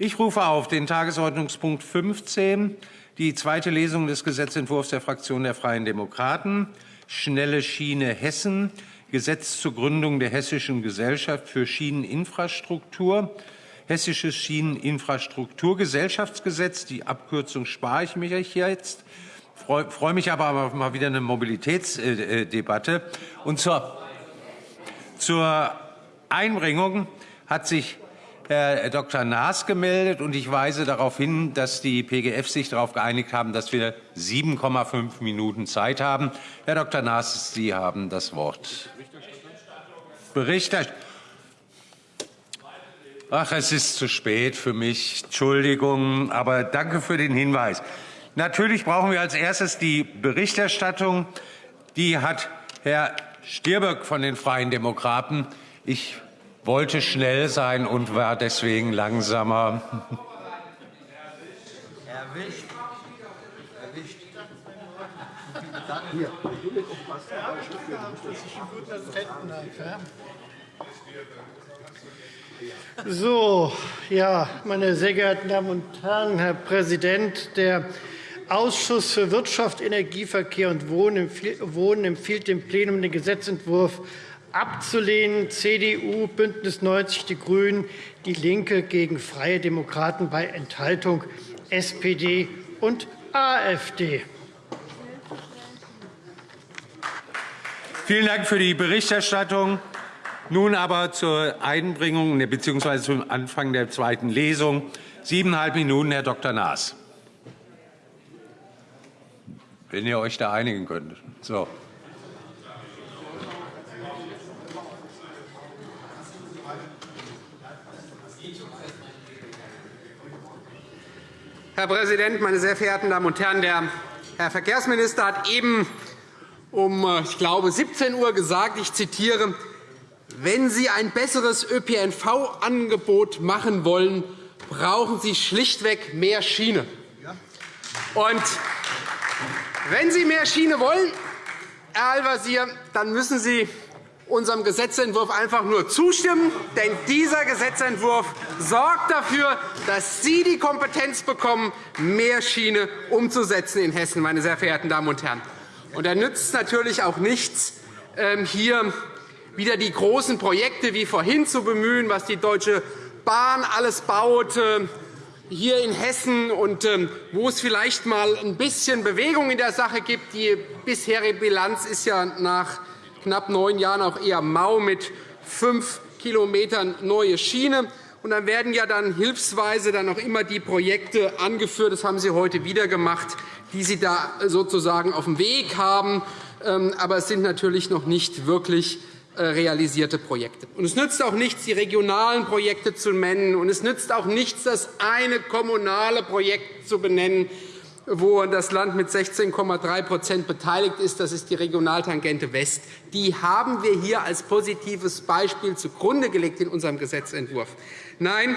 Ich rufe auf den Tagesordnungspunkt 15, die zweite Lesung des Gesetzentwurfs der Fraktion der Freien Demokraten, Schnelle Schiene Hessen, Gesetz zur Gründung der Hessischen Gesellschaft für Schieneninfrastruktur, Hessisches Schieneninfrastrukturgesellschaftsgesetz, die Abkürzung spare ich hier jetzt, freue freu mich aber mal wieder eine Mobilitätsdebatte. Und zur, zur Einbringung hat sich Herr Dr. Naas gemeldet, und ich weise darauf hin, dass die PGF sich darauf geeinigt haben, dass wir 7,5 Minuten Zeit haben. Herr Dr. Naas, Sie haben das Wort. Berichterstattung. Ach, es ist zu spät für mich. Entschuldigung, aber danke für den Hinweis. Natürlich brauchen wir als erstes die Berichterstattung. Die hat Herr Stirböck von den Freien Demokraten. Ich wollte schnell sein und war deswegen langsamer. Erwischt. Erwischt. Hier. So, ja, meine sehr geehrten Damen und Herren, Herr Präsident, der Ausschuss für Wirtschaft, Energieverkehr und Wohnen empfiehlt dem Plenum den Gesetzentwurf abzulehnen. CDU, BÜNDNIS 90 die GRÜNEN, DIE LINKE gegen Freie Demokraten bei Enthaltung SPD und AfD. Vielen Dank für die Berichterstattung. Nun aber zur Einbringung bzw. zum Anfang der zweiten Lesung. Siebeneinhalb Minuten, Herr Dr. Naas. Wenn ihr euch da einigen könnt. So. Herr Präsident, meine sehr verehrten Damen und Herren! Der Herr Verkehrsminister hat eben um, äh, ich glaube, 17 Uhr gesagt, ich zitiere, wenn Sie ein besseres ÖPNV-Angebot machen wollen, brauchen Sie schlichtweg mehr Schiene. Und wenn Sie mehr Schiene wollen, Herr Al-Wazir, dann müssen Sie unserem Gesetzentwurf einfach nur zustimmen. Denn dieser Gesetzentwurf sorgt dafür, dass Sie die Kompetenz bekommen, mehr Schiene umzusetzen in Hessen, meine sehr verehrten Damen und Herren. Und da nützt natürlich auch nichts, ähm, hier wieder die großen Projekte wie vorhin zu bemühen, was die Deutsche Bahn alles baut, ähm, hier in Hessen und ähm, wo es vielleicht einmal ein bisschen Bewegung in der Sache gibt. Die bisherige Bilanz ist ja nach knapp neun Jahren auch eher mau mit fünf Kilometern neue Schiene. Und dann werden ja dann hilfsweise dann auch immer die Projekte angeführt. Das haben Sie heute wieder gemacht, die Sie da sozusagen auf dem Weg haben. Ähm, aber es sind natürlich noch nicht wirklich äh, realisierte Projekte. Und es nützt auch nichts, die regionalen Projekte zu nennen. Und es nützt auch nichts, das eine kommunale Projekt zu benennen wo das Land mit 16,3% beteiligt ist. Das ist die Regionaltangente West. Die haben wir hier als positives Beispiel zugrunde gelegt in unserem Gesetzentwurf. Nein,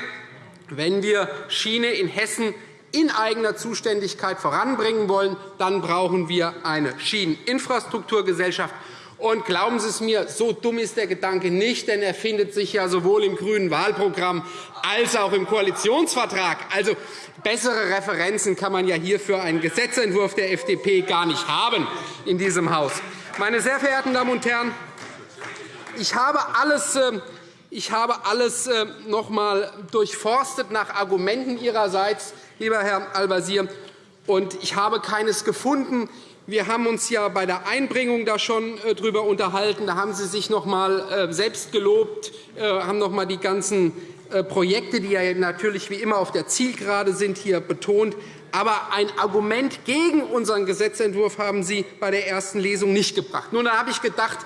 wenn wir Schiene in Hessen in eigener Zuständigkeit voranbringen wollen, dann brauchen wir eine Schieneninfrastrukturgesellschaft. Und glauben Sie es mir, so dumm ist der Gedanke nicht, denn er findet sich ja sowohl im grünen Wahlprogramm als auch im Koalitionsvertrag. Also, bessere Referenzen kann man ja hier für einen Gesetzentwurf der FDP gar nicht haben in diesem Haus. Meine sehr verehrten Damen und Herren, ich habe alles ähm, ich habe alles ähm, noch einmal durchforstet nach Argumenten Ihrerseits, lieber Herr Al-Wazir, und ich habe keines gefunden. Wir haben uns ja bei der Einbringung da schon äh, darüber unterhalten. Da haben Sie sich noch einmal äh, selbst gelobt, äh, haben noch einmal die ganzen Projekte, die ja natürlich wie immer auf der Zielgerade sind, hier betont. Aber ein Argument gegen unseren Gesetzentwurf haben Sie bei der ersten Lesung nicht gebracht. Nun, da habe ich gedacht,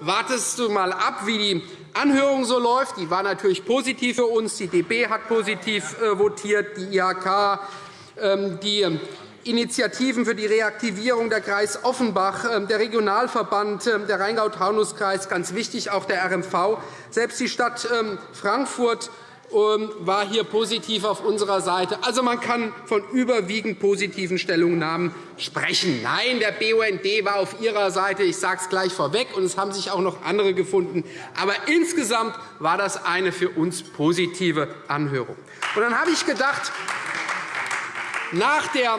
wartest du einmal ab, wie die Anhörung so läuft. Die war natürlich positiv für uns. Die DB hat positiv votiert, die IHK, ähm, die Initiativen für die Reaktivierung der Kreis Offenbach, ähm, der Regionalverband, ähm, der Rheingau-Taunus-Kreis, ganz wichtig auch der RMV. Selbst die Stadt ähm, Frankfurt war hier positiv auf unserer Seite. Also, man kann von überwiegend positiven Stellungnahmen sprechen. Nein, der BUND war auf Ihrer Seite. Ich sage es gleich vorweg, und es haben sich auch noch andere gefunden. Aber insgesamt war das eine für uns positive Anhörung. Und dann habe ich gedacht, nach der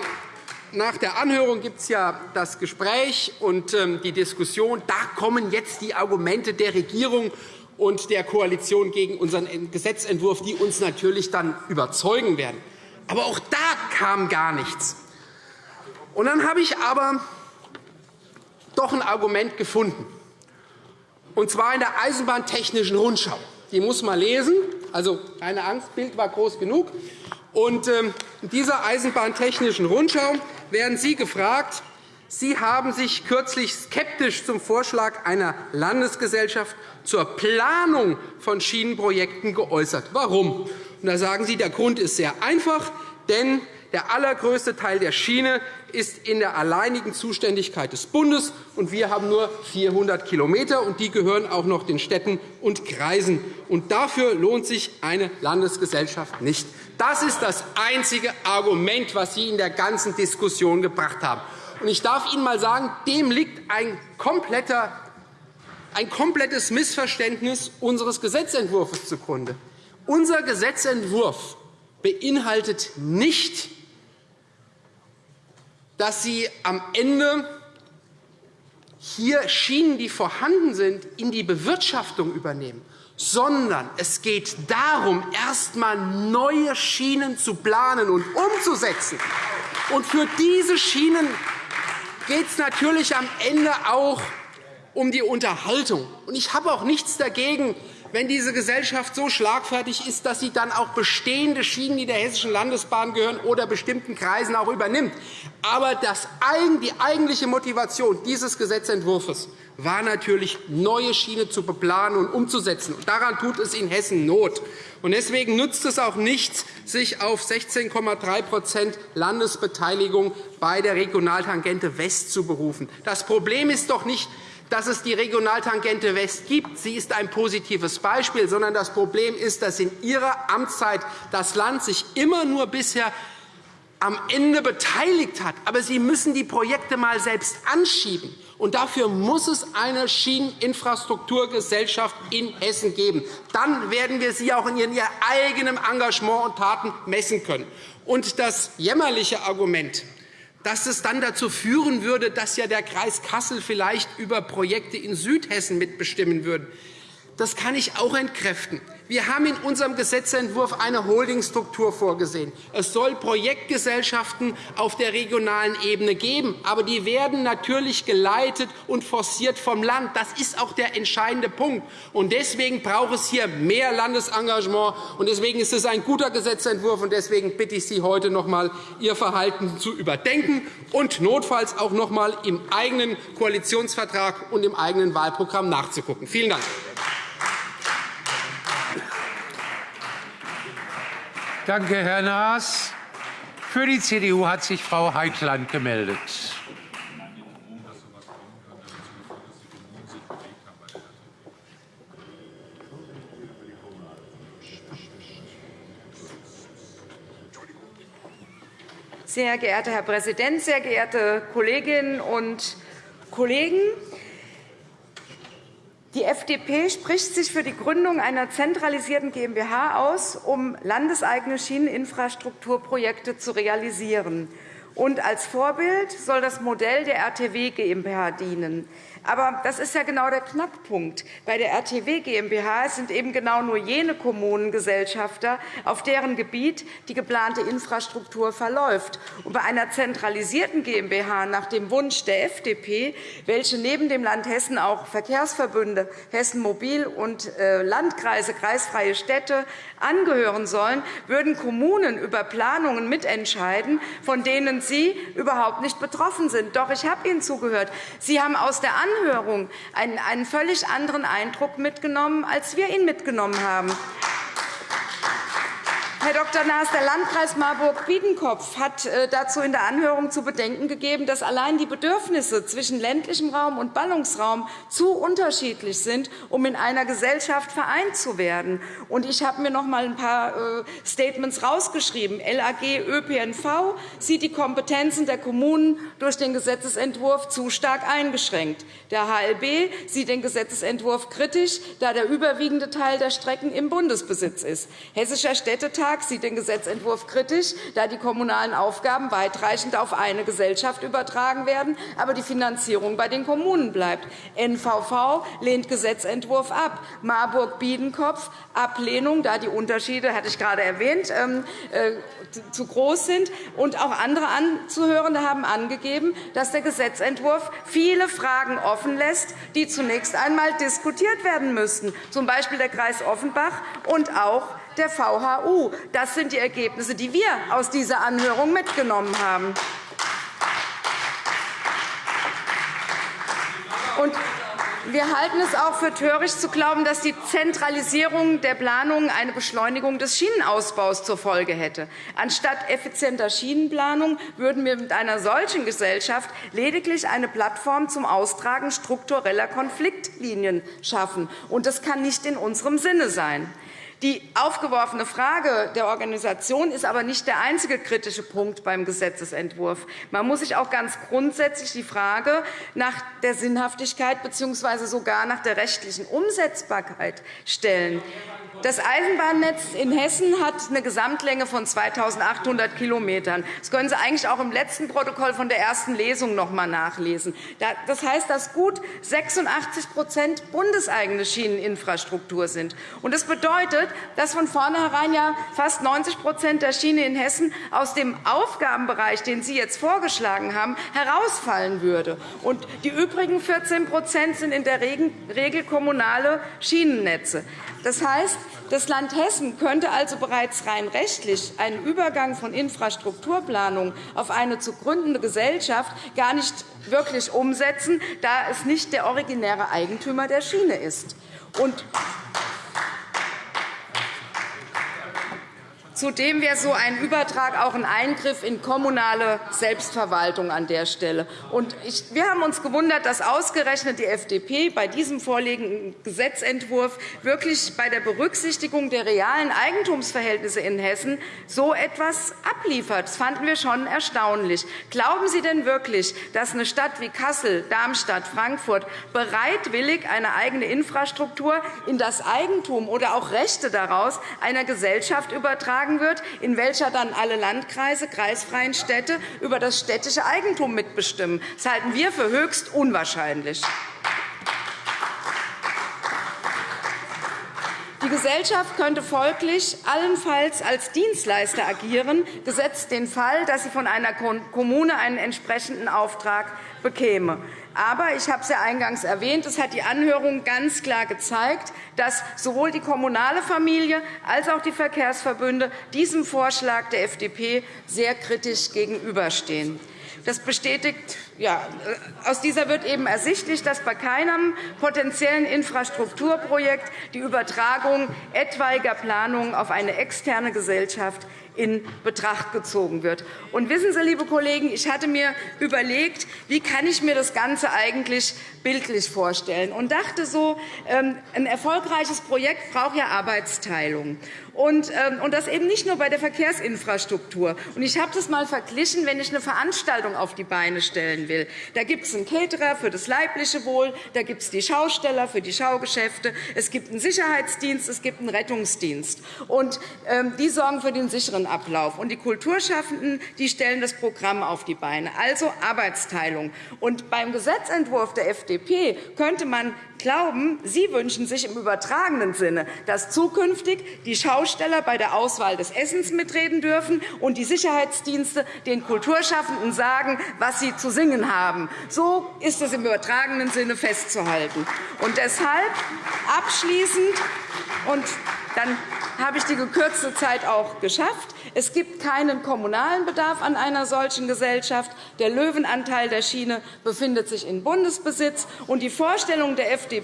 nach der Anhörung gibt es ja das Gespräch und ähm, die Diskussion. Da kommen jetzt die Argumente der Regierung und der Koalition gegen unseren Gesetzentwurf, die uns natürlich dann überzeugen werden. Aber auch da kam gar nichts. Und dann habe ich aber doch ein Argument gefunden, und zwar in der Eisenbahntechnischen Rundschau. Die muss man lesen. Also, keine Angst, Bild war groß genug. Und ähm, in dieser Eisenbahntechnischen Rundschau werden Sie gefragt, Sie haben sich kürzlich skeptisch zum Vorschlag einer Landesgesellschaft zur Planung von Schienenprojekten geäußert. Warum? Und da sagen Sie, der Grund ist sehr einfach, denn der allergrößte Teil der Schiene ist in der alleinigen Zuständigkeit des Bundes, und wir haben nur 400 km, und die gehören auch noch den Städten und Kreisen. Und dafür lohnt sich eine Landesgesellschaft nicht. Das ist das einzige Argument, das Sie in der ganzen Diskussion gebracht haben. Ich darf Ihnen einmal sagen, dem liegt ein kompletter ein komplettes Missverständnis unseres Gesetzentwurfs zugrunde. Unser Gesetzentwurf beinhaltet nicht, dass Sie am Ende hier Schienen, die vorhanden sind, in die Bewirtschaftung übernehmen, sondern es geht darum, erst einmal neue Schienen zu planen und umzusetzen. Und für diese Schienen geht es natürlich am Ende auch um die Unterhaltung. Ich habe auch nichts dagegen, wenn diese Gesellschaft so schlagfertig ist, dass sie dann auch bestehende Schienen, die der Hessischen Landesbahn gehören oder bestimmten Kreisen auch übernimmt. Aber die eigentliche Motivation dieses Gesetzentwurfs war natürlich, neue Schienen zu beplanen und umzusetzen. daran tut es in Hessen Not. Deswegen nützt es auch nichts, sich auf 16,3% Landesbeteiligung bei der Regionaltangente West zu berufen. Das Problem ist doch nicht, dass es die Regionaltangente West gibt. Sie ist ein positives Beispiel, sondern das Problem ist, dass in Ihrer Amtszeit das Land sich immer nur bisher am Ende beteiligt hat. Aber Sie müssen die Projekte einmal selbst anschieben. Und dafür muss es eine Schieneninfrastrukturgesellschaft in Hessen geben. Dann werden wir Sie auch in Ihrem eigenen Engagement und Taten messen können. Und das jämmerliche Argument, dass es dann dazu führen würde, dass ja der Kreis Kassel vielleicht über Projekte in Südhessen mitbestimmen würde. Das kann ich auch entkräften. Wir haben in unserem Gesetzentwurf eine Holdingstruktur vorgesehen. Es soll Projektgesellschaften auf der regionalen Ebene geben, aber die werden natürlich geleitet und forciert vom Land. Das ist auch der entscheidende Punkt. Und deswegen braucht es hier mehr Landesengagement. Und deswegen ist es ein guter Gesetzentwurf. Und deswegen bitte ich Sie heute noch einmal, Ihr Verhalten zu überdenken und notfalls auch noch einmal im eigenen Koalitionsvertrag und im eigenen Wahlprogramm nachzugucken. Vielen Dank. Danke, Herr Naas. Für die CDU hat sich Frau Heitland gemeldet. Sehr geehrter Herr Präsident, sehr geehrte Kolleginnen und Kollegen! Die FDP spricht sich für die Gründung einer zentralisierten GmbH aus, um landeseigene Schieneninfrastrukturprojekte zu realisieren. Und als Vorbild soll das Modell der RTW GmbH dienen. Aber das ist ja genau der Knackpunkt. Bei der RTW GmbH sind eben genau nur jene Kommunengesellschafter, auf deren Gebiet die geplante Infrastruktur verläuft. Und bei einer zentralisierten GmbH nach dem Wunsch der FDP, welche neben dem Land Hessen auch Verkehrsverbünde, Hessen Mobil und äh, Landkreise, kreisfreie Städte angehören sollen, würden Kommunen über Planungen mitentscheiden, von denen Sie überhaupt nicht betroffen sind. Doch ich habe Ihnen zugehört. Sie haben aus der Anhörung einen, einen völlig anderen Eindruck mitgenommen, als wir ihn mitgenommen haben. Herr Dr. Naas, der Landkreis Marburg-Biedenkopf hat äh, dazu in der Anhörung zu bedenken gegeben, dass allein die Bedürfnisse zwischen ländlichem Raum und Ballungsraum zu unterschiedlich sind, um in einer Gesellschaft vereint zu werden. Ich habe mir noch einmal ein paar äh, Statements herausgeschrieben. LAG ÖPNV sieht die Kompetenzen der Kommunen durch den Gesetzentwurf zu stark eingeschränkt. Der HLB sieht den Gesetzentwurf kritisch, da der überwiegende Teil der Strecken im Bundesbesitz ist. Hessischer Städtetag sieht den Gesetzentwurf kritisch, da die kommunalen Aufgaben weitreichend auf eine Gesellschaft übertragen werden, aber die Finanzierung bei den Kommunen bleibt. NVV lehnt Gesetzentwurf ab. Marburg-Biedenkopf Ablehnung, da die Unterschiede, hatte ich gerade erwähnt, ähm, äh, zu groß sind. Und auch andere Anzuhörende haben angegeben, dass der Gesetzentwurf viele Fragen offen lässt, die zunächst einmal diskutiert werden müssten, z. B. der Kreis Offenbach und auch der VHU. Das sind die Ergebnisse, die wir aus dieser Anhörung mitgenommen haben. Und wir halten es auch für töricht zu glauben, dass die Zentralisierung der Planungen eine Beschleunigung des Schienenausbaus zur Folge hätte. Anstatt effizienter Schienenplanung würden wir mit einer solchen Gesellschaft lediglich eine Plattform zum Austragen struktureller Konfliktlinien schaffen. Das kann nicht in unserem Sinne sein. Die aufgeworfene Frage der Organisation ist aber nicht der einzige kritische Punkt beim Gesetzentwurf. Man muss sich auch ganz grundsätzlich die Frage nach der Sinnhaftigkeit bzw. sogar nach der rechtlichen Umsetzbarkeit stellen. Das Eisenbahnnetz in Hessen hat eine Gesamtlänge von 2.800 km. Das können Sie eigentlich auch im letzten Protokoll von der ersten Lesung noch einmal nachlesen. Das heißt, dass gut 86% bundeseigene Schieneninfrastruktur sind. Das bedeutet, dass von vornherein fast 90% der Schiene in Hessen aus dem Aufgabenbereich, den Sie jetzt vorgeschlagen haben, herausfallen würde. Die übrigen 14% sind in der Regel kommunale Schienennetze. Das heißt, das Land Hessen könnte also bereits rein rechtlich einen Übergang von Infrastrukturplanung auf eine zu gründende Gesellschaft gar nicht wirklich umsetzen, da es nicht der originäre Eigentümer der Schiene ist. Zudem wäre so ein Übertrag auch ein Eingriff in kommunale Selbstverwaltung an der Stelle. wir haben uns gewundert, dass ausgerechnet die FDP bei diesem vorliegenden Gesetzentwurf wirklich bei der Berücksichtigung der realen Eigentumsverhältnisse in Hessen so etwas abliefert. Das fanden wir schon erstaunlich. Glauben Sie denn wirklich, dass eine Stadt wie Kassel, Darmstadt, Frankfurt bereitwillig eine eigene Infrastruktur in das Eigentum oder auch Rechte daraus einer Gesellschaft übertragen übertragen wird, in welcher dann alle Landkreise, kreisfreien Städte über das städtische Eigentum mitbestimmen. Das halten wir für höchst unwahrscheinlich. Die Gesellschaft könnte folglich allenfalls als Dienstleister agieren, gesetzt den Fall, dass sie von einer Kommune einen entsprechenden Auftrag bekäme. Aber ich habe es ja eingangs erwähnt, es hat die Anhörung ganz klar gezeigt, dass sowohl die kommunale Familie als auch die Verkehrsverbünde diesem Vorschlag der FDP sehr kritisch gegenüberstehen. Das bestätigt, ja, aus dieser wird eben ersichtlich, dass bei keinem potenziellen Infrastrukturprojekt die Übertragung etwaiger Planungen auf eine externe Gesellschaft in Betracht gezogen wird. Und wissen Sie, liebe Kollegen, ich hatte mir überlegt, wie kann ich mir das Ganze eigentlich bildlich vorstellen und dachte so, ähm, ein erfolgreiches Projekt braucht ja Arbeitsteilung. Ähm, und das eben nicht nur bei der Verkehrsinfrastruktur. Ich habe das einmal verglichen, wenn ich eine Veranstaltung auf die Beine stellen will. Da gibt es einen Caterer für das leibliche Wohl, da gibt es die Schausteller für die Schaugeschäfte, es gibt einen Sicherheitsdienst, es gibt einen Rettungsdienst. Und ähm, die sorgen für den sicheren Ablauf. Und die Kulturschaffenden die stellen das Programm auf die Beine, also Arbeitsteilung. Und beim Gesetzentwurf der FDP könnte man glauben, Sie wünschen sich im übertragenen Sinne, dass zukünftig die Schausteller bei der Auswahl des Essens mitreden dürfen und die Sicherheitsdienste den Kulturschaffenden sagen, was sie zu singen haben. So ist es im übertragenen Sinne festzuhalten. Und deshalb abschließend und dann habe ich die gekürzte Zeit auch geschafft. Es gibt keinen kommunalen Bedarf an einer solchen Gesellschaft. Der Löwenanteil der Schiene befindet sich in Bundesbesitz. und Die Vorstellungen der FDP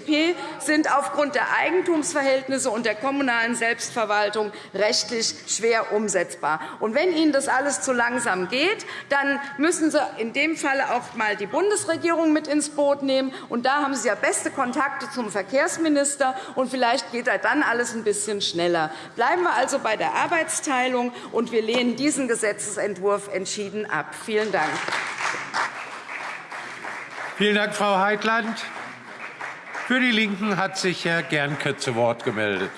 sind aufgrund der Eigentumsverhältnisse und der kommunalen Selbstverwaltung rechtlich schwer umsetzbar. Und wenn Ihnen das alles zu langsam geht, dann müssen Sie in dem Falle auch einmal die Bundesregierung mit ins Boot nehmen. Und da haben Sie ja beste Kontakte zum Verkehrsminister. Und vielleicht geht da dann alles ein bisschen schneller. Bleiben wir also bei der Arbeitsteilung, und wir lehnen diesen Gesetzentwurf entschieden ab. Vielen Dank. Vielen Dank, Frau Heitland. Für die LINKEN hat sich Herr Gernke zu Wort gemeldet.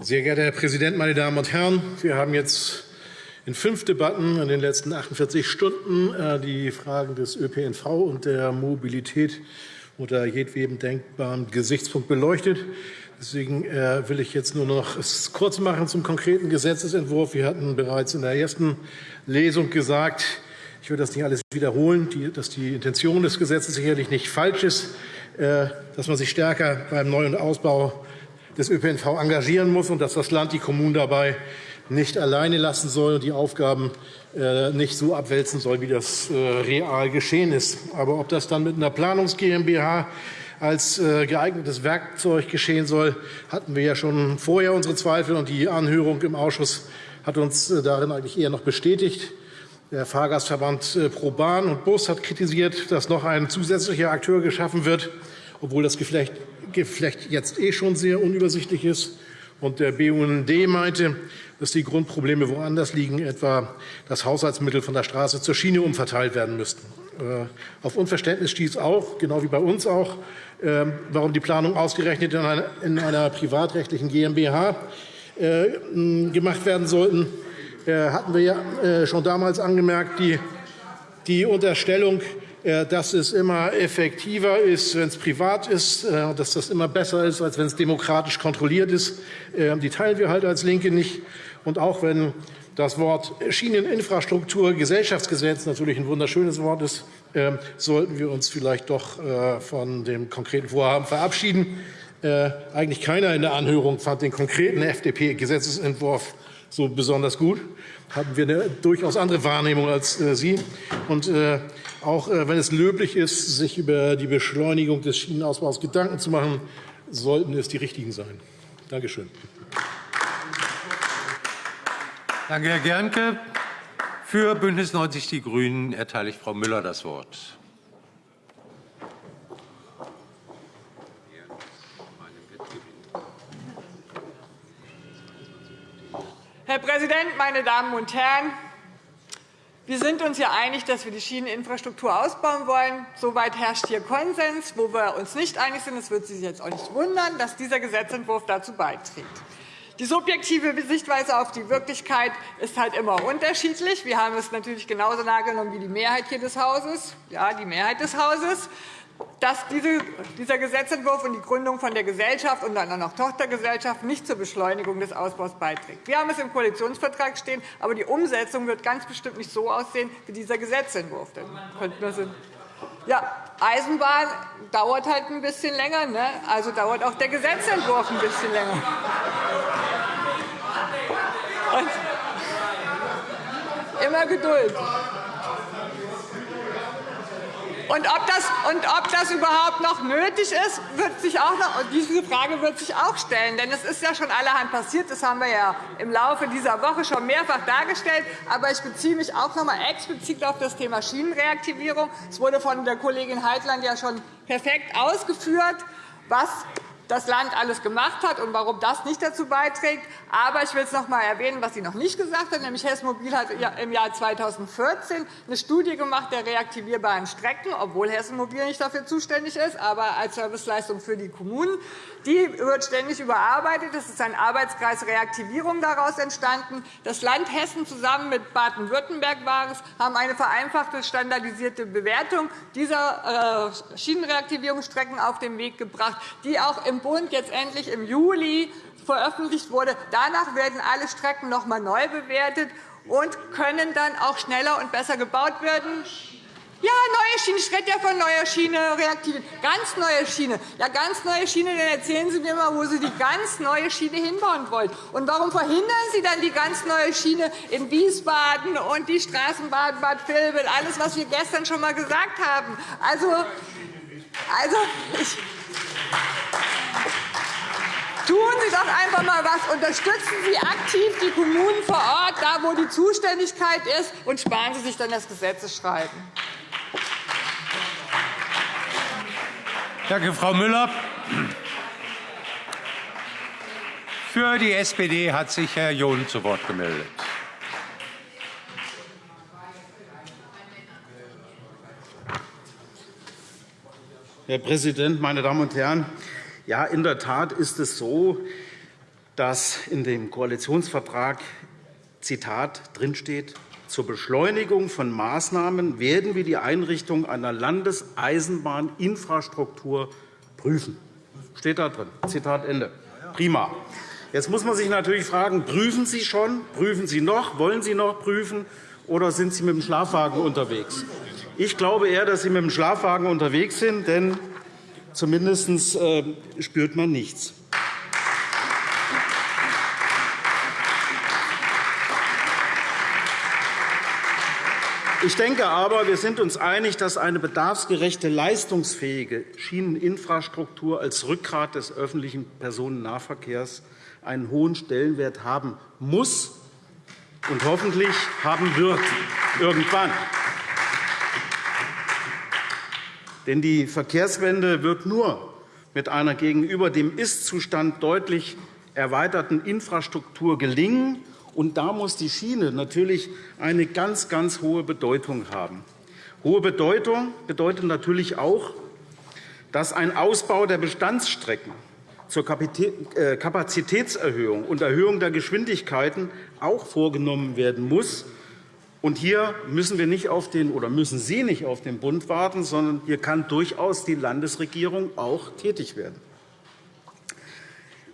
Sehr geehrter Herr Präsident, meine Damen und Herren! Wir haben jetzt in fünf Debatten in den letzten 48 Stunden äh, die Fragen des ÖPNV und der Mobilität unter jedwedem denkbaren Gesichtspunkt beleuchtet. Deswegen äh, will ich jetzt nur noch kurz machen zum konkreten Gesetzentwurf. Wir hatten bereits in der ersten Lesung gesagt, ich will das nicht alles wiederholen, dass die Intention des Gesetzes sicherlich nicht falsch ist, äh, dass man sich stärker beim Neu- und Ausbau des ÖPNV engagieren muss und dass das Land die Kommunen dabei nicht alleine lassen soll und die Aufgaben äh, nicht so abwälzen soll, wie das äh, real geschehen ist. Aber ob das dann mit einer Planungs GmbH als äh, geeignetes Werkzeug geschehen soll, hatten wir ja schon vorher unsere Zweifel. Und die Anhörung im Ausschuss hat uns darin eigentlich eher noch bestätigt. Der Fahrgastverband ProBahn und Bus hat kritisiert, dass noch ein zusätzlicher Akteur geschaffen wird, obwohl das vielleicht jetzt eh schon sehr unübersichtlich ist. Und der BUND meinte, dass die Grundprobleme woanders liegen, etwa dass Haushaltsmittel von der Straße zur Schiene umverteilt werden müssten. Äh, auf Unverständnis stieß auch, genau wie bei uns auch, ähm, warum die Planung ausgerechnet in einer privatrechtlichen GmbH äh, gemacht werden sollten. Äh, hatten wir ja schon damals angemerkt, die Unterstellung, äh, dass es immer effektiver ist, wenn es privat ist, äh, dass das immer besser ist, als wenn es demokratisch kontrolliert ist. Äh, die teilen wir halt als LINKE nicht. Und auch wenn das Wort Schieneninfrastruktur Gesellschaftsgesetz natürlich ein wunderschönes Wort ist, sollten wir uns vielleicht doch von dem konkreten Vorhaben verabschieden. Eigentlich keiner in der Anhörung fand den konkreten FDP-Gesetzentwurf so besonders gut. Hatten wir eine durchaus andere Wahrnehmung als Sie. Und auch äh, wenn es löblich ist, sich über die Beschleunigung des Schienenausbaus Gedanken zu machen, sollten es die richtigen sein. Danke schön. Danke, Herr Gernke. Für Bündnis 90 Die Grünen erteile ich Frau Müller das Wort. Herr Präsident, meine Damen und Herren! Wir sind uns ja einig, dass wir die Schieneninfrastruktur ausbauen wollen. Soweit herrscht hier Konsens. Wo wir uns nicht einig sind, das wird Sie jetzt auch nicht wundern, dass dieser Gesetzentwurf dazu beiträgt. Die subjektive Sichtweise auf die Wirklichkeit ist halt immer unterschiedlich. Wir haben es natürlich genauso nahegenommen wie die Mehrheit hier des Hauses. Ja, die Mehrheit des Hauses dass dieser Gesetzentwurf und die Gründung von der Gesellschaft und dann auch noch Tochtergesellschaft nicht zur Beschleunigung des Ausbaus beiträgt. Wir haben es im Koalitionsvertrag stehen, aber die Umsetzung wird ganz bestimmt nicht so aussehen wie dieser Gesetzentwurf. Ja, Eisenbahn dauert halt ein bisschen länger, ne? also dauert auch der Gesetzentwurf ein bisschen länger. Und immer Geduld. Und ob, das, und ob das überhaupt noch nötig ist, wird sich auch noch, diese Frage wird sich auch stellen. Denn es ist ja schon allerhand passiert. Das haben wir ja im Laufe dieser Woche schon mehrfach dargestellt. Aber ich beziehe mich auch noch einmal explizit auf das Thema Schienenreaktivierung. Es wurde von der Kollegin Heitland ja schon perfekt ausgeführt, was das Land alles gemacht hat und warum das nicht dazu beiträgt. Aber ich will es noch einmal erwähnen, was sie noch nicht gesagt hat. Nämlich Hessen Mobil hat im Jahr 2014 eine Studie gemacht der reaktivierbaren Strecken, obwohl Hessen Mobil nicht dafür zuständig ist, aber als Serviceleistung für die Kommunen. Die wird ständig überarbeitet. Es ist ein Arbeitskreis Reaktivierung daraus entstanden. Das Land Hessen zusammen mit Baden-Württemberg war es, haben eine vereinfachte standardisierte Bewertung dieser äh, Schienenreaktivierungsstrecken auf den Weg gebracht, die auch im Bund jetzt endlich im Juli veröffentlicht wurde. Danach werden alle Strecken noch einmal neu bewertet und können dann auch schneller und besser gebaut werden. Ja, neue Schiene. Ich rede ja von neuer Schiene, reaktive. Ganz neue Schiene. Ja, ganz neue Schiene. Dann erzählen Sie mir mal, wo Sie die ganz neue Schiene hinbauen wollen. Und warum verhindern Sie dann die ganz neue Schiene in Wiesbaden und die Straßenbahn Bad Vilbel? Alles, was wir gestern schon einmal gesagt haben. Also, also ich Tun Sie doch einfach einmal was. Unterstützen Sie aktiv die Kommunen vor Ort, da wo die Zuständigkeit ist, und sparen Sie sich dann das Gesetzesschreiben. Danke, Frau Müller. Für die SPD hat sich Herr John zu Wort gemeldet. Herr Präsident, meine Damen und Herren! Ja, in der Tat ist es so, dass in dem Koalitionsvertrag Zitat drinsteht, zur Beschleunigung von Maßnahmen werden wir die Einrichtung einer Landeseisenbahninfrastruktur prüfen. Steht da drin. Zitat Ende. Prima. Jetzt muss man sich natürlich fragen, prüfen Sie schon? Prüfen Sie noch? Wollen Sie noch prüfen? Oder sind Sie mit dem Schlafwagen unterwegs? Ich glaube eher, dass Sie mit dem Schlafwagen unterwegs sind, denn zumindest äh, spürt man nichts. Ich denke aber, wir sind uns einig, dass eine bedarfsgerechte, leistungsfähige Schieneninfrastruktur als Rückgrat des öffentlichen Personennahverkehrs einen hohen Stellenwert haben muss und hoffentlich haben wird irgendwann. Denn die Verkehrswende wird nur mit einer gegenüber dem Ist-Zustand deutlich erweiterten Infrastruktur gelingen und da muss die Schiene natürlich eine ganz, ganz hohe Bedeutung haben. Hohe Bedeutung bedeutet natürlich auch, dass ein Ausbau der Bestandsstrecken zur äh, Kapazitätserhöhung und Erhöhung der Geschwindigkeiten auch vorgenommen werden muss. Und hier müssen wir nicht auf den, oder müssen Sie nicht auf den Bund warten, sondern hier kann durchaus die Landesregierung auch tätig werden.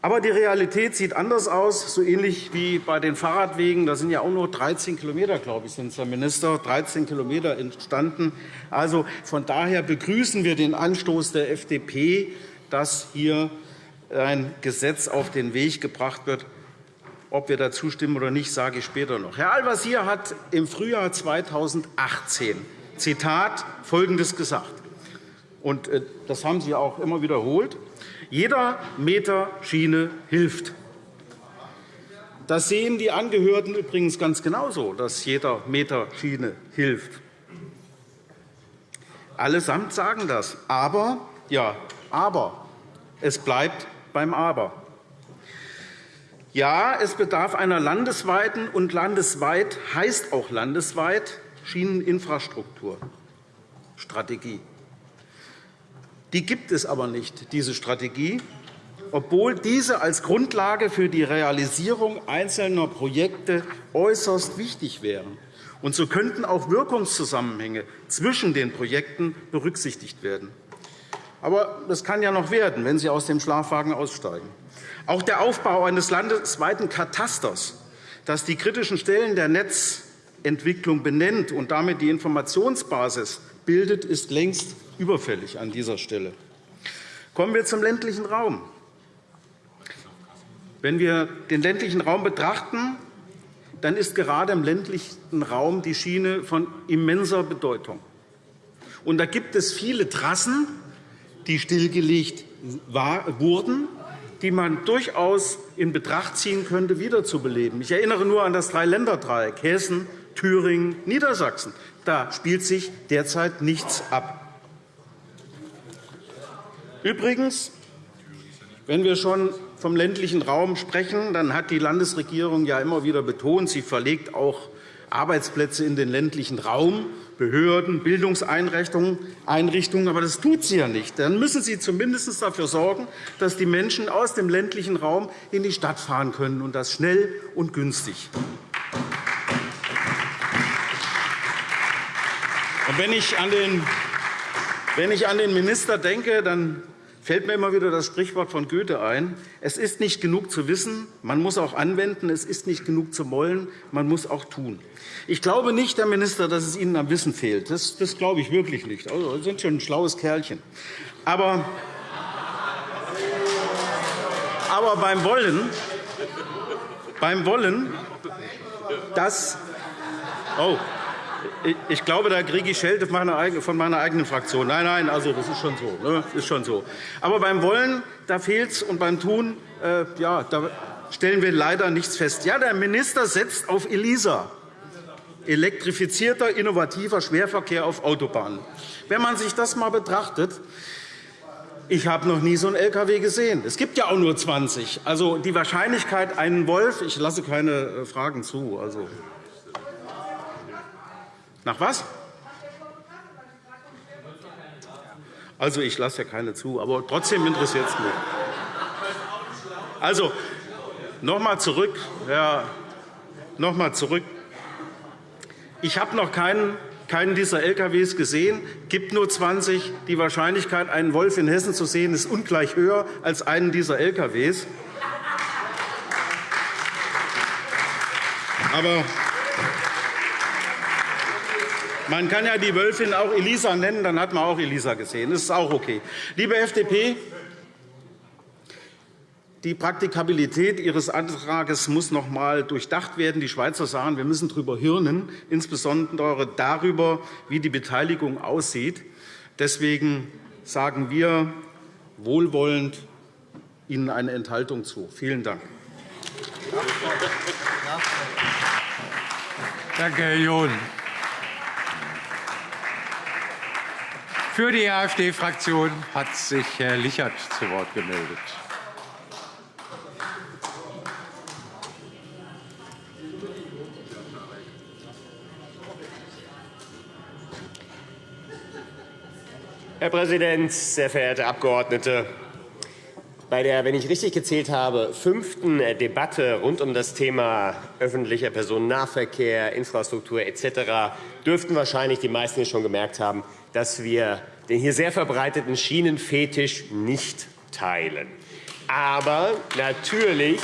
Aber die Realität sieht anders aus, so ähnlich wie bei den Fahrradwegen. Da sind ja auch nur 13 km, glaube ich, sind Herr Minister, 13 km entstanden. Also von daher begrüßen wir den Anstoß der FDP, dass hier ein Gesetz auf den Weg gebracht wird. Ob wir dazu stimmen oder nicht, sage ich später noch. Herr Al-Wazir hat im Frühjahr 2018 Zitat Folgendes gesagt. Und äh, das haben Sie auch immer wiederholt. Jeder Meter Schiene hilft. Das sehen die Angehörten übrigens ganz genauso, dass jeder Meter Schiene hilft. Allesamt sagen das. Aber, ja, aber, es bleibt beim Aber. Ja, es bedarf einer landesweiten und landesweit heißt auch landesweit Schieneninfrastrukturstrategie. Die gibt es aber nicht, diese Strategie, obwohl diese als Grundlage für die Realisierung einzelner Projekte äußerst wichtig wären. Und so könnten auch Wirkungszusammenhänge zwischen den Projekten berücksichtigt werden. Aber das kann ja noch werden, wenn Sie aus dem Schlafwagen aussteigen. Auch der Aufbau eines landesweiten Katasters, das die kritischen Stellen der Netzentwicklung benennt und damit die Informationsbasis bildet, ist längst überfällig an dieser Stelle. Kommen wir zum ländlichen Raum. Wenn wir den ländlichen Raum betrachten, dann ist gerade im ländlichen Raum die Schiene von immenser Bedeutung. Und da gibt es viele Trassen, die stillgelegt wurden, die man durchaus in Betracht ziehen könnte, wiederzubeleben. Ich erinnere nur an das Dreiländerdreieck Hessen, Thüringen, Niedersachsen. Da spielt sich derzeit nichts ab. Übrigens, wenn wir schon vom ländlichen Raum sprechen, dann hat die Landesregierung ja immer wieder betont, sie verlegt auch Arbeitsplätze in den ländlichen Raum, Behörden, Bildungseinrichtungen. Aber das tut sie ja nicht. Dann müssen Sie zumindest dafür sorgen, dass die Menschen aus dem ländlichen Raum in die Stadt fahren können, und das schnell und günstig. Wenn ich an den Minister denke, dann fällt mir immer wieder das Sprichwort von Goethe ein. Es ist nicht genug zu wissen, man muss auch anwenden. Es ist nicht genug zu wollen, man muss auch tun. Ich glaube nicht, Herr Minister, dass es Ihnen am Wissen fehlt. Das, das glaube ich wirklich nicht. Also, Sie sind schon ein schlaues Kerlchen. Aber, aber beim Wollen, beim Wollen, das Oh, ich glaube, da kriege ich Schelte von meiner eigenen Fraktion. Nein, nein, also das ist schon so. Ne? Ist schon so. Aber beim Wollen, da fehlt es, und beim Tun, äh, ja, da stellen wir leider nichts fest. Ja, der Minister setzt auf ELISA, elektrifizierter, innovativer Schwerverkehr auf Autobahnen. Wenn man sich das einmal betrachtet, ich habe noch nie so einen LKW gesehen. Es gibt ja auch nur 20. Also die Wahrscheinlichkeit, einen Wolf, ich lasse keine äh, Fragen zu. Also, nach was? Also, ich lasse ja keine zu, aber trotzdem interessiert es mich. Also, noch einmal zurück. Ja, noch einmal zurück. Ich habe noch keinen, keinen dieser LKWs gesehen. Es gibt nur 20. Die Wahrscheinlichkeit, einen Wolf in Hessen zu sehen, ist ungleich höher als einen dieser LKWs. Aber man kann ja die Wölfin auch Elisa nennen, dann hat man auch Elisa gesehen. Das ist auch okay. Liebe FDP, die Praktikabilität Ihres Antrags muss noch einmal durchdacht werden. Die Schweizer sagen, wir müssen darüber hirnen, insbesondere darüber, wie die Beteiligung aussieht. Deswegen sagen wir wohlwollend Ihnen eine Enthaltung zu. Vielen Dank. Danke, Herr John. Für die AfD-Fraktion hat sich Herr Lichert zu Wort gemeldet. Herr Präsident, sehr verehrte Abgeordnete! Bei der, wenn ich richtig gezählt habe, fünften Debatte rund um das Thema öffentlicher Personennahverkehr, Infrastruktur etc. dürften wahrscheinlich die meisten hier schon gemerkt haben, dass wir den hier sehr verbreiteten Schienenfetisch nicht teilen. Aber natürlich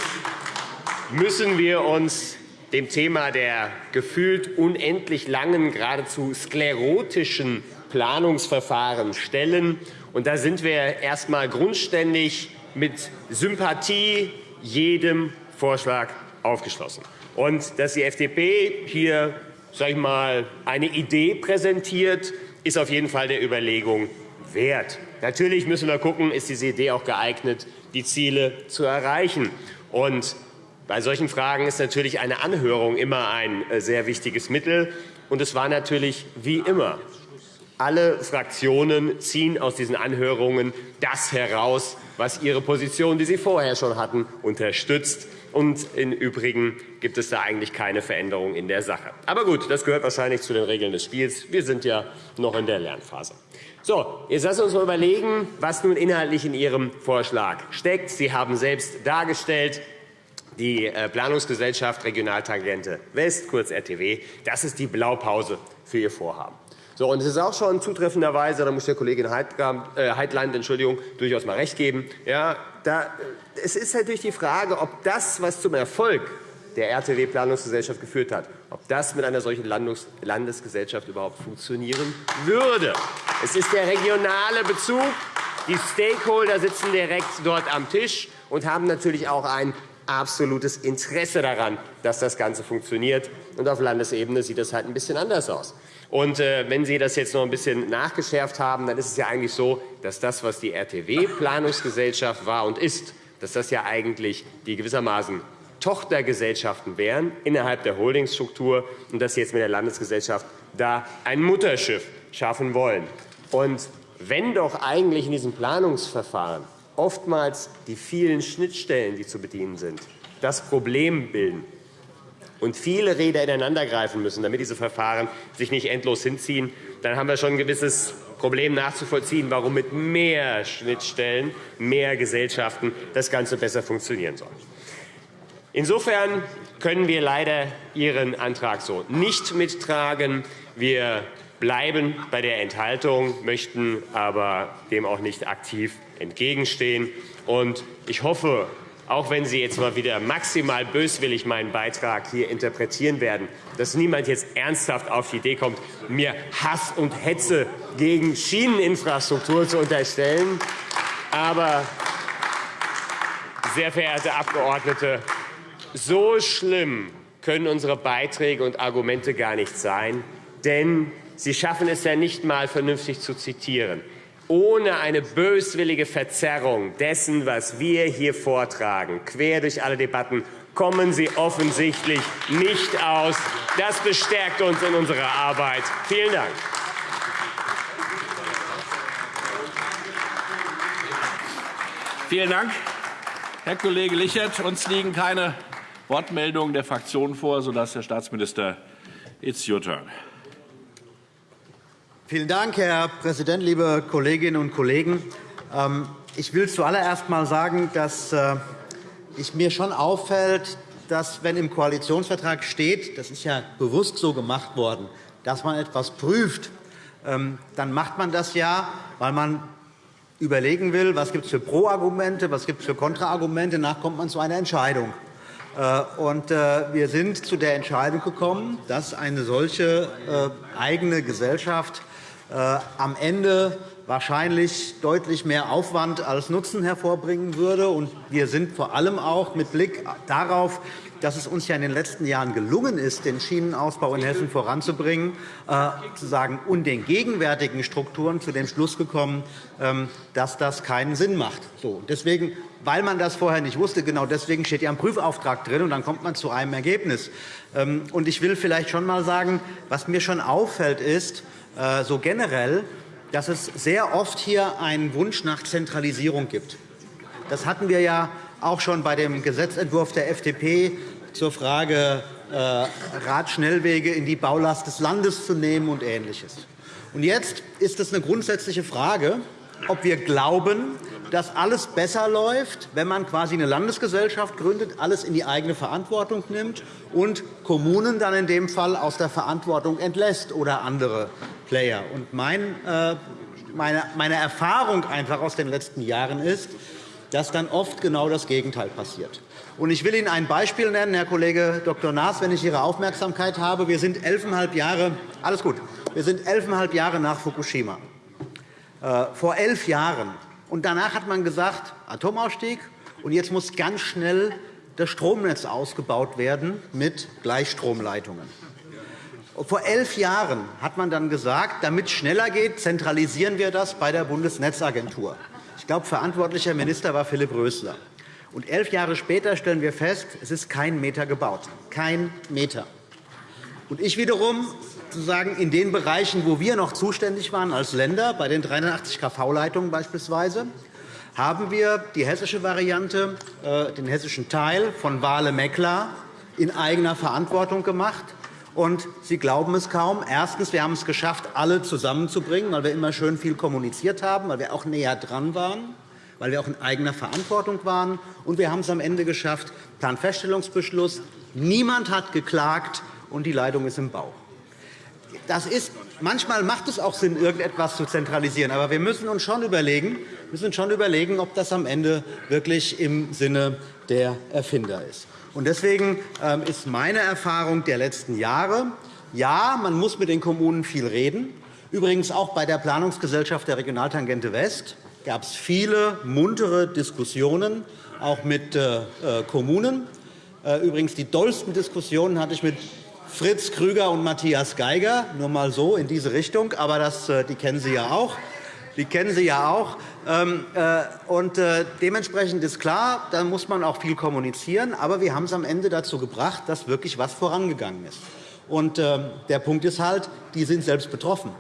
müssen wir uns dem Thema der gefühlt unendlich langen, geradezu sklerotischen Planungsverfahren stellen. Und da sind wir erst einmal grundständig mit Sympathie jedem Vorschlag aufgeschlossen. Und dass die FDP hier sag ich mal, eine Idee präsentiert, ist auf jeden Fall der Überlegung wert. Natürlich müssen wir gucken, ist diese Idee auch geeignet, die Ziele zu erreichen. Und bei solchen Fragen ist natürlich eine Anhörung immer ein äh, sehr wichtiges Mittel. Und es war natürlich wie immer. Alle Fraktionen ziehen aus diesen Anhörungen das heraus, was ihre Position, die sie vorher schon hatten, unterstützt. Und im Übrigen gibt es da eigentlich keine Veränderung in der Sache. Aber gut, das gehört wahrscheinlich zu den Regeln des Spiels. Wir sind ja noch in der Lernphase. So, jetzt lassen wir uns mal überlegen, was nun inhaltlich in Ihrem Vorschlag steckt. Sie haben selbst dargestellt, die äh, Planungsgesellschaft Regionaltangente West, kurz RTW, das ist die Blaupause für Ihr Vorhaben. So, und es ist auch schon zutreffenderweise, da muss der Kollegin äh, Heitland Entschuldigung, durchaus mal recht geben, ja, es ist natürlich die Frage, ob das, was zum Erfolg der RTW-Planungsgesellschaft geführt hat, ob das mit einer solchen Landesgesellschaft überhaupt funktionieren würde. Es ist der regionale Bezug. Die Stakeholder sitzen direkt dort am Tisch und haben natürlich auch ein absolutes Interesse daran, dass das Ganze funktioniert. Und auf Landesebene sieht das halt ein bisschen anders aus. Und äh, wenn Sie das jetzt noch ein bisschen nachgeschärft haben, dann ist es ja eigentlich so, dass das, was die RTW-Planungsgesellschaft war und ist, dass das ja eigentlich die gewissermaßen Tochtergesellschaften wären innerhalb der Holdingstruktur und dass Sie jetzt mit der Landesgesellschaft da ein Mutterschiff schaffen wollen. Und wenn doch eigentlich in diesem Planungsverfahren oftmals die vielen Schnittstellen, die zu bedienen sind, das Problem bilden, und viele Räder ineinandergreifen müssen, damit diese Verfahren sich nicht endlos hinziehen, dann haben wir schon ein gewisses Problem nachzuvollziehen, warum mit mehr Schnittstellen, mehr Gesellschaften das Ganze besser funktionieren soll. Insofern können wir leider Ihren Antrag so nicht mittragen. Wir bleiben bei der Enthaltung, möchten aber dem auch nicht aktiv entgegenstehen. Ich hoffe, auch wenn Sie jetzt mal wieder maximal böswillig meinen Beitrag hier interpretieren werden, dass niemand jetzt ernsthaft auf die Idee kommt, mir Hass und Hetze gegen Schieneninfrastruktur zu unterstellen. Aber, sehr verehrte Abgeordnete, so schlimm können unsere Beiträge und Argumente gar nicht sein, denn Sie schaffen es ja nicht einmal vernünftig zu zitieren ohne eine böswillige Verzerrung dessen, was wir hier vortragen, quer durch alle Debatten, kommen Sie offensichtlich nicht aus. Das bestärkt uns in unserer Arbeit. Vielen Dank. Vielen Dank, Herr Kollege Lichert. Uns liegen keine Wortmeldungen der Fraktionen vor, sodass Herr Staatsminister, it's your turn. Vielen Dank, Herr Präsident, liebe Kolleginnen und Kollegen! Ähm, ich will zuallererst einmal sagen, dass es äh, mir schon auffällt, dass, wenn im Koalitionsvertrag steht, das ist ja bewusst so gemacht worden, dass man etwas prüft, ähm, dann macht man das ja, weil man überlegen will, was gibt es für Pro-Argumente, was gibt es für Kontraargumente. Danach kommt man zu einer Entscheidung. Äh, äh, wir sind zu der Entscheidung gekommen, dass eine solche eigene Gesellschaft am Ende wahrscheinlich deutlich mehr Aufwand als Nutzen hervorbringen würde. wir sind vor allem auch mit Blick darauf, dass es uns in den letzten Jahren gelungen ist, den Schienenausbau in Hessen voranzubringen, äh, und den gegenwärtigen Strukturen zu dem Schluss gekommen, ähm, dass das keinen Sinn macht. deswegen, weil man das vorher nicht wusste, genau deswegen steht ja ein Prüfauftrag drin, und dann kommt man zu einem Ergebnis. Ähm, ich will vielleicht schon einmal sagen, was mir schon auffällt, ist, äh, so generell, dass es sehr oft hier einen Wunsch nach Zentralisierung gibt. Das hatten wir ja auch schon bei dem Gesetzentwurf der FDP zur Frage, äh, Radschnellwege in die Baulast des Landes zu nehmen und Ähnliches. Und jetzt ist es eine grundsätzliche Frage, ob wir glauben, dass alles besser läuft, wenn man quasi eine Landesgesellschaft gründet, alles in die eigene Verantwortung nimmt und Kommunen dann in dem Fall aus der Verantwortung entlässt oder andere Player. Und äh, meine, Erfahrung einfach aus den letzten Jahren ist, dass dann oft genau das Gegenteil passiert. Ich will Ihnen ein Beispiel nennen, Herr Kollege Dr. Naas, wenn ich Ihre Aufmerksamkeit habe. Wir sind elfeinhalb Jahre, alles gut, wir sind elfeinhalb Jahre nach Fukushima. Äh, vor elf Jahren und danach hat man gesagt, Atomausstieg, und jetzt muss ganz schnell das Stromnetz ausgebaut werden mit Gleichstromleitungen. Vor elf Jahren hat man dann gesagt, damit es schneller geht, zentralisieren wir das bei der Bundesnetzagentur. Ich glaube, verantwortlicher Minister war Philipp Rösler. Und elf Jahre später stellen wir fest, es ist kein Meter gebaut. Kein Meter. Und ich wiederum sozusagen in den Bereichen, wo wir noch zuständig waren als Länder, bei den 380 kV-Leitungen beispielsweise, haben wir die hessische Variante, äh, den hessischen Teil von Wale-Meckler in eigener Verantwortung gemacht. Und Sie glauben es kaum. Erstens, wir haben es geschafft, alle zusammenzubringen, weil wir immer schön viel kommuniziert haben, weil wir auch näher dran waren, weil wir auch in eigener Verantwortung waren. Und wir haben es am Ende geschafft, Planfeststellungsbeschluss. Niemand hat geklagt, und die Leitung ist im Bau. Das ist, manchmal macht es auch Sinn, irgendetwas zu zentralisieren. Aber wir müssen uns schon überlegen, müssen schon überlegen ob das am Ende wirklich im Sinne der Erfinder ist. Deswegen ähm, ist meine Erfahrung der letzten Jahre, ja, man muss mit den Kommunen viel reden. Übrigens auch bei der Planungsgesellschaft der Regionaltangente West gab es viele muntere Diskussionen, auch mit äh, äh, Kommunen. Äh, übrigens, die dollsten Diskussionen hatte ich mit Fritz Krüger und Matthias Geiger, nur mal so in diese Richtung. Aber das, äh, die kennen Sie ja auch. Die kennen Sie ja auch. Ähm, äh, und äh, dementsprechend ist klar, da muss man auch viel kommunizieren. Aber wir haben es am Ende dazu gebracht, dass wirklich etwas vorangegangen ist. Und der Punkt ist halt, die sind selbst betroffen.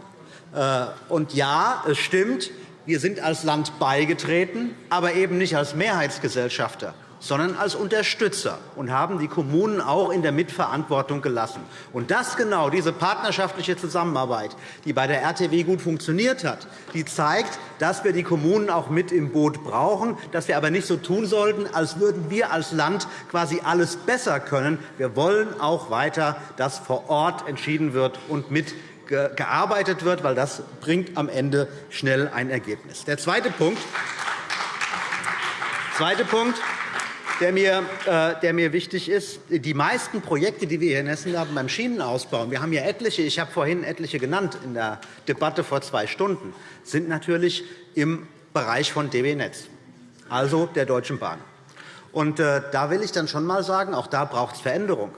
Und ja, es stimmt, wir sind als Land beigetreten, aber eben nicht als Mehrheitsgesellschafter sondern als Unterstützer und haben die Kommunen auch in der Mitverantwortung gelassen. Und das genau, diese partnerschaftliche Zusammenarbeit, die bei der RTW gut funktioniert hat, die zeigt, dass wir die Kommunen auch mit im Boot brauchen, dass wir aber nicht so tun sollten, als würden wir als Land quasi alles besser können. Wir wollen auch weiter, dass vor Ort entschieden wird und mit gearbeitet wird, weil das bringt am Ende schnell ein Ergebnis. Der zweite Punkt, zweite Punkt der mir, äh, der mir wichtig ist. Die meisten Projekte, die wir hier in Hessen haben beim Schienenausbau, wir haben hier etliche, ich habe vorhin etliche genannt in der Debatte vor zwei Stunden, sind natürlich im Bereich von DB Netz, also der Deutschen Bahn. Und, äh, da will ich dann schon einmal sagen, auch da braucht es Veränderung.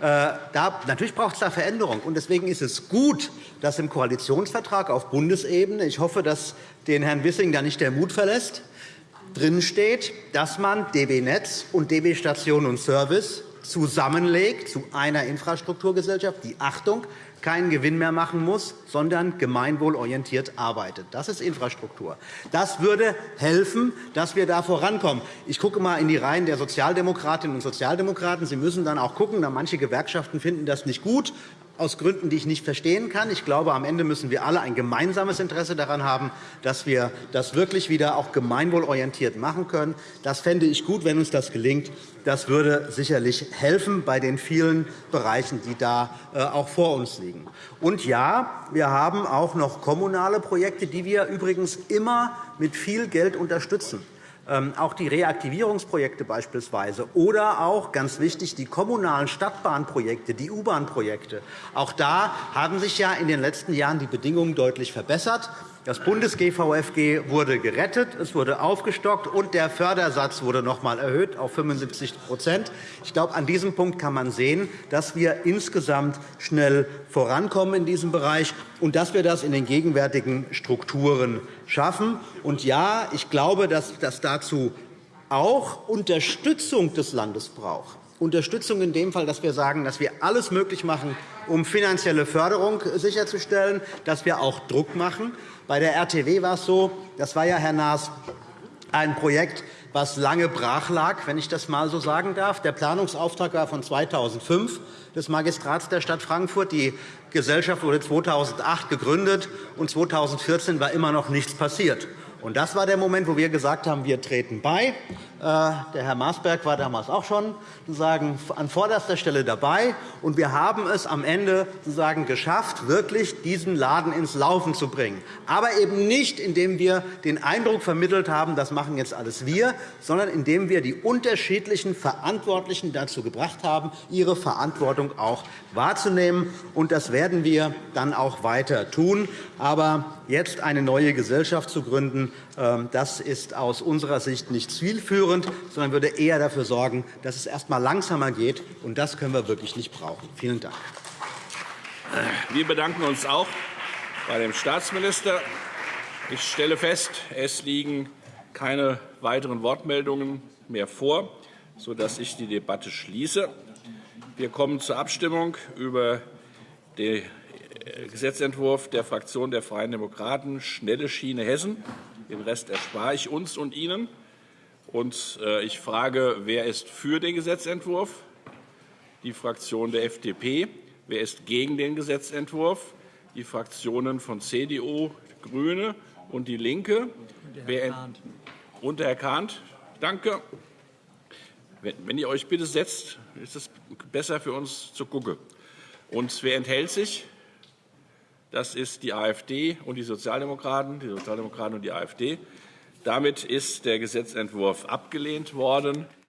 Äh, da, natürlich braucht es da Veränderung. Und deswegen ist es gut, dass im Koalitionsvertrag auf Bundesebene, ich hoffe, dass den Herrn Wissing da nicht der Mut verlässt, drinsteht, dass man DB Netz und DB Station und Service zusammenlegt zu einer Infrastrukturgesellschaft, die Achtung keinen Gewinn mehr machen muss, sondern gemeinwohlorientiert arbeitet. Das ist Infrastruktur. Das würde helfen, dass wir da vorankommen. Ich gucke einmal in die Reihen der Sozialdemokratinnen und Sozialdemokraten. Sie müssen dann auch gucken, da manche Gewerkschaften finden das nicht gut aus Gründen, die ich nicht verstehen kann. Ich glaube, am Ende müssen wir alle ein gemeinsames Interesse daran haben, dass wir das wirklich wieder auch gemeinwohlorientiert machen können. Das fände ich gut, wenn uns das gelingt. Das würde sicherlich helfen bei den vielen Bereichen, die da äh, auch vor uns liegen. Und ja, wir haben auch noch kommunale Projekte, die wir übrigens immer mit viel Geld unterstützen. Ähm, auch die Reaktivierungsprojekte beispielsweise oder auch, ganz wichtig, die kommunalen Stadtbahnprojekte, die U-Bahn-Projekte. Auch da haben sich ja in den letzten Jahren die Bedingungen deutlich verbessert. Das Bundes-GVFG wurde gerettet, es wurde aufgestockt, und der Fördersatz wurde noch einmal erhöht auf 75% Ich glaube, an diesem Punkt kann man sehen, dass wir insgesamt schnell vorankommen in diesem Bereich und dass wir das in den gegenwärtigen Strukturen schaffen. Und ja, ich glaube, dass das dazu auch Unterstützung des Landes braucht. Unterstützung in dem Fall, dass wir sagen, dass wir alles möglich machen, um finanzielle Förderung sicherzustellen, dass wir auch Druck machen. Bei der RTW war es so, das war ja, Herr Naas, ein Projekt, was lange brach lag, wenn ich das einmal so sagen darf. Der Planungsauftrag war von 2005 des Magistrats der Stadt Frankfurt. Die Gesellschaft wurde 2008 gegründet, und 2014 war immer noch nichts passiert. Und das war der Moment, wo wir gesagt haben, wir treten bei. Äh, der Herr Maasberg war damals auch schon sozusagen an vorderster Stelle dabei. Und wir haben es am Ende sozusagen geschafft, wirklich diesen Laden ins Laufen zu bringen. Aber eben nicht, indem wir den Eindruck vermittelt haben, das machen jetzt alles wir, sondern indem wir die unterschiedlichen Verantwortlichen dazu gebracht haben, ihre Verantwortung auch wahrzunehmen. Und das werden wir dann auch weiter tun. Aber jetzt eine neue Gesellschaft zu gründen, ähm, das ist aus unserer Sicht nicht zielführend, sondern würde eher dafür sorgen, dass es erst einmal langsamer geht. Und das können wir wirklich nicht brauchen. Vielen Dank. Wir bedanken uns auch bei dem Staatsminister. Ich stelle fest, es liegen keine weiteren Wortmeldungen mehr vor, sodass ich die Debatte schließe. Wir kommen zur Abstimmung über den Gesetzentwurf der Fraktion der Freien Demokraten, Schnelle Schiene Hessen. Den Rest erspare ich uns und Ihnen. Und äh, ich frage, wer ist für den Gesetzentwurf? Die Fraktion der FDP. Wer ist gegen den Gesetzentwurf? Die Fraktionen von CDU, GRÜNE und DIE LINKE. Und Herr Kahnt. Danke. Wenn ihr euch bitte setzt, ist es besser für uns zu gucken. Und wer enthält sich? Das ist die AfD und die Sozialdemokraten, die Sozialdemokraten und die AfD. Damit ist der Gesetzentwurf abgelehnt worden.